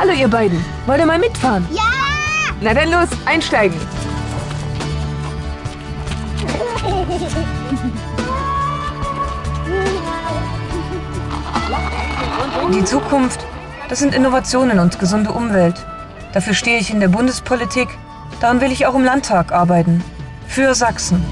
Hallo ihr beiden, wollt ihr mal mitfahren? Ja! Na dann los, einsteigen. Die Zukunft, das sind Innovationen und gesunde Umwelt. Dafür stehe ich in der Bundespolitik, daran will ich auch im Landtag arbeiten. Für Sachsen.